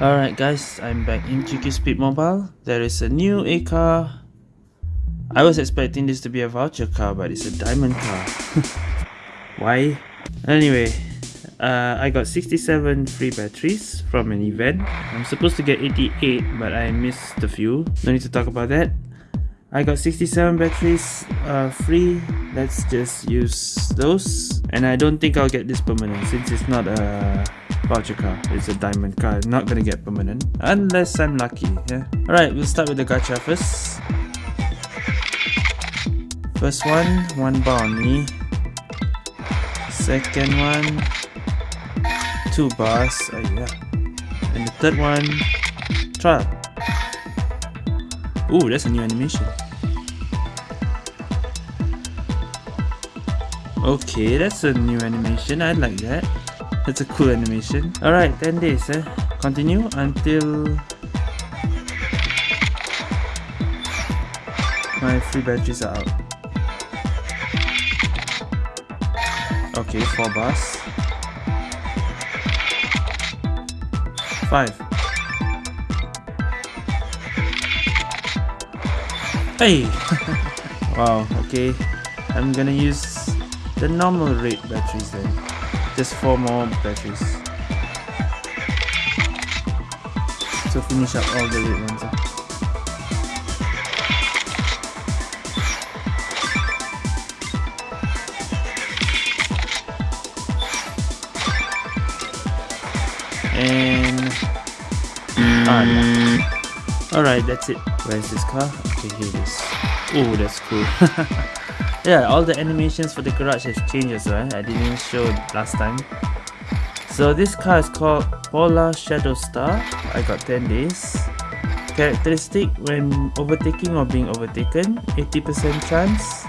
Alright guys, I'm back in QQ Speed Mobile. There is a new A car. I was expecting this to be a voucher car, but it's a diamond car. Why? Anyway, uh, I got 67 free batteries from an event. I'm supposed to get 88, but I missed a few. No need to talk about that. I got 67 batteries uh, free. Let's just use those. And I don't think I'll get this permanent since it's not a voucher car. It's a diamond car. Not gonna get permanent. Unless I'm lucky, yeah. Alright, we'll start with the gacha first. First one, one bounty. Second one, two bars. Uh, yeah. And the third one, trial. Ooh, that's a new animation. Okay, that's a new animation. I like that. That's a cool animation. Alright, 10 days eh. Continue until my free batteries are out. Okay, 4 bars. 5. Hey! wow, okay. I'm gonna use the normal rate batteries then just four more batteries to finish up all the red ones and ah yeah. alright that's it where's this car okay here it is oh that's cool. Yeah all the animations for the garage have changed as well. I didn't show last time. So this car is called Polar Shadow Star. I got 10 days. Characteristic when overtaking or being overtaken 80% chance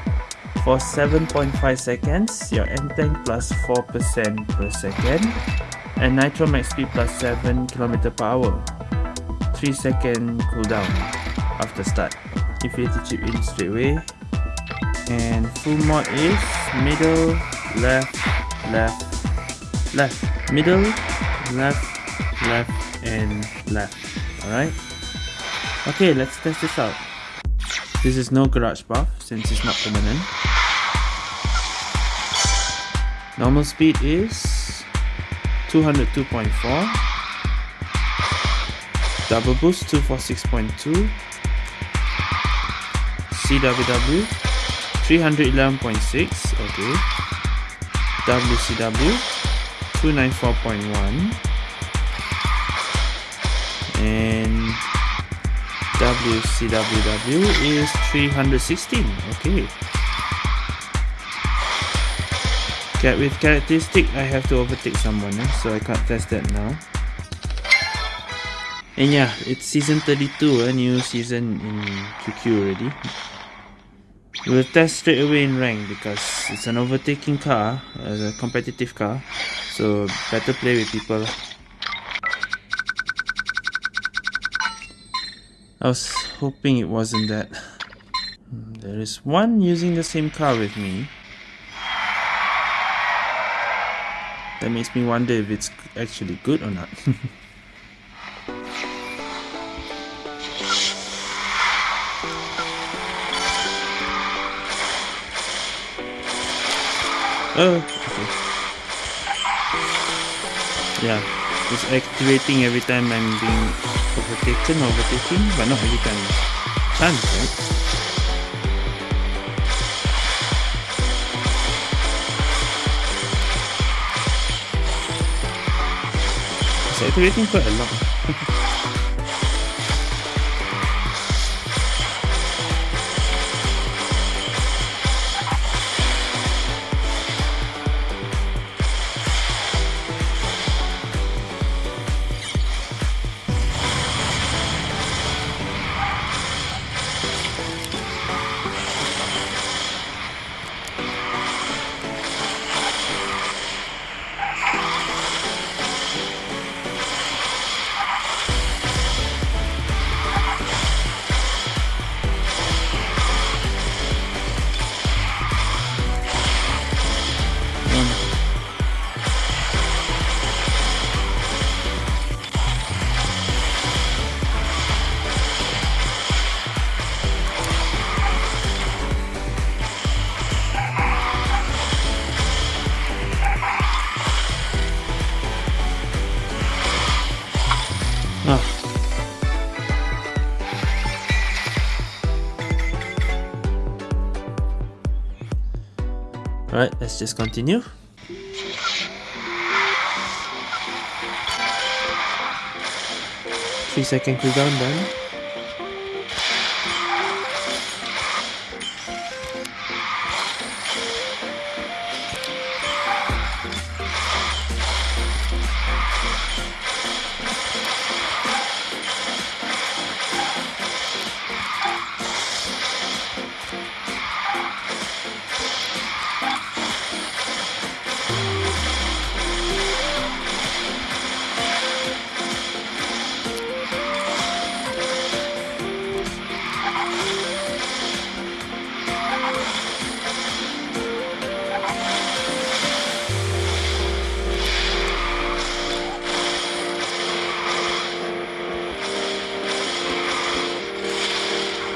for 7.5 seconds your N tank plus 4% per second and nitro max speed plus 7 km per hour. 3 second cooldown after start if you hit the chip in straight away. And full mode is middle left left left. Middle left left and left. Alright? Okay let's test this out. This is no garage buff since it's not permanent. Normal speed is 202.4 double boost 246.2 CWW 311.6 okay. WCW 294.1 and WCWW is 316 okay. Okay with characteristic I have to overtake someone eh? so I can't test that now. And yeah it's season 32 a new season in QQ already We'll test straight away in rank because it's an overtaking car, a competitive car, so better play with people. I was hoping it wasn't that. There is one using the same car with me. That makes me wonder if it's actually good or not. Oh. Yeah, it's activating every time I'm being overtaken, overtaking, but not every time. Chance, right? It's activating quite a lot. let's just continue. Three second cooldown done.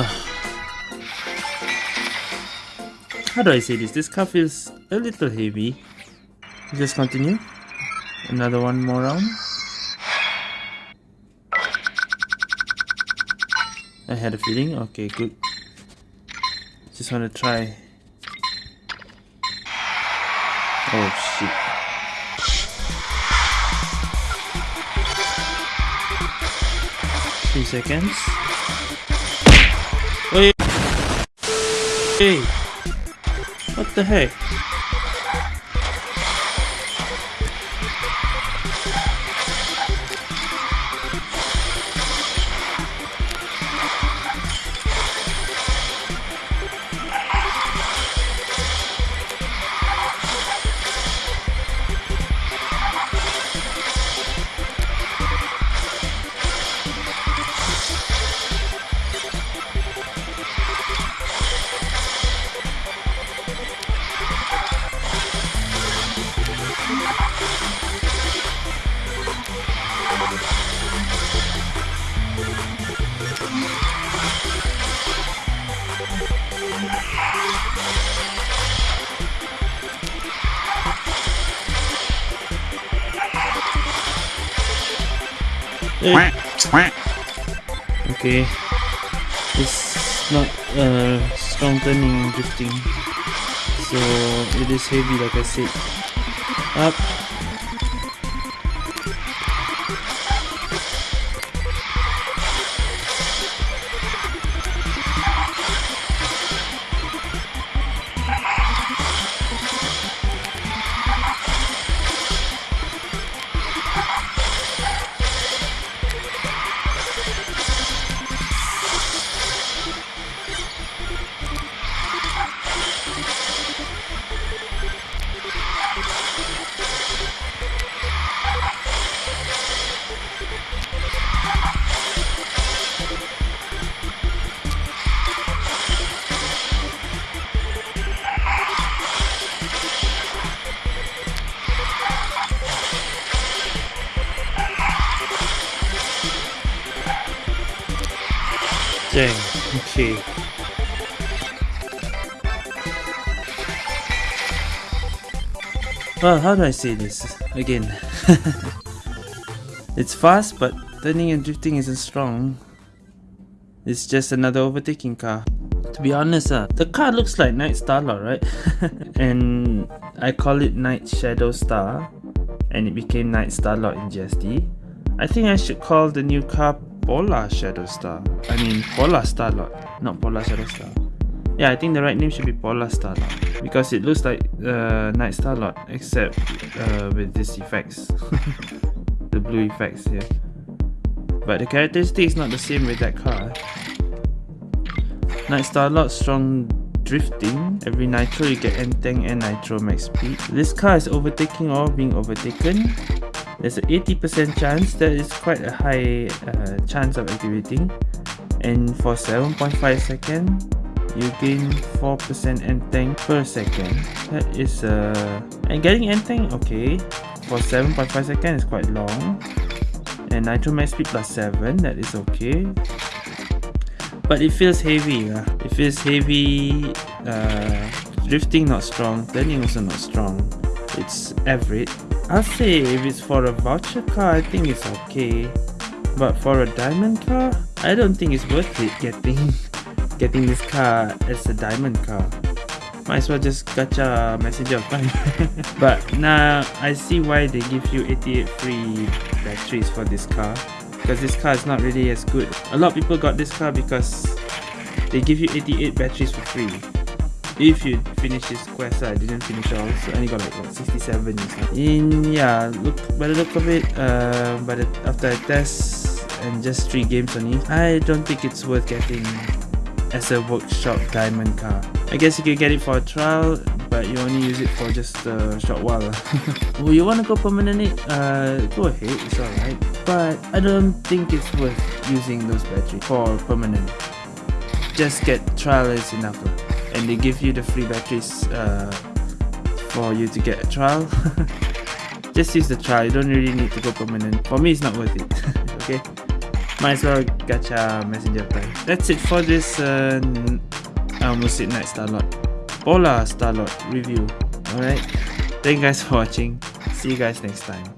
Ah. How do I say this? This car feels a little heavy. Just continue. Another one more round. I had a feeling. Okay, good. Just want to try. Oh shit. Three seconds. What the heck? Okay. It's not uh, strong turning drifting. So it is heavy like I said. Up. Dang. Okay. Well, how do I say this again? it's fast, but turning and drifting isn't strong. It's just another overtaking car. To be honest, uh, the car looks like Night Starlord, right? and I call it Night Shadow Star, and it became Night Starlord in GSD. I think I should call the new car Polar Shadow Star. I mean Polar Starlord, not Polar Shadow Star. Yeah, I think the right name should be Polar Starlord because it looks like uh, Night Starlord except uh, with these effects, the blue effects here. But the characteristic is not the same with that car. Night Starlord strong drifting. Every nitro you get N-Tank and nitro max speed. This car is overtaking or being overtaken. There's an 80% chance that is quite a high uh, chance of activating. And for 7.5 seconds you gain 4% N-Tank per second. That is uh and getting N-Tank okay. For 7.5 seconds is quite long. And nitro max speed plus 7, that is okay but it feels heavy uh. it feels heavy uh, drifting not strong turning also not strong it's average I'll say if it's for a voucher car I think it's okay but for a diamond car I don't think it's worth it getting getting this car as a diamond car might as well just gacha messenger of time but now I see why they give you 88 free batteries for this car because this car is not really as good. A lot of people got this car because they give you 88 batteries for free. If you finish this quest, I didn't finish all, so I only got like what, 67 In yeah, look by the look of it, uh, the after I test and just three games only, I don't think it's worth getting as a workshop diamond car. I guess you can get it for a trial, but you only use it for just a short while. well, you want to go permanent? Uh, go ahead, it's alright but I don't think it's worth using those batteries for permanent. Just get trial is enough and they give you the free batteries uh, for you to get a trial. Just use the trial, you don't really need to go permanent. For me it's not worth it, okay? Might as well gacha messenger time. That's it for this uh, almost said Night Starlord. Polar Starlord review. Alright, thank you guys for watching. See you guys next time.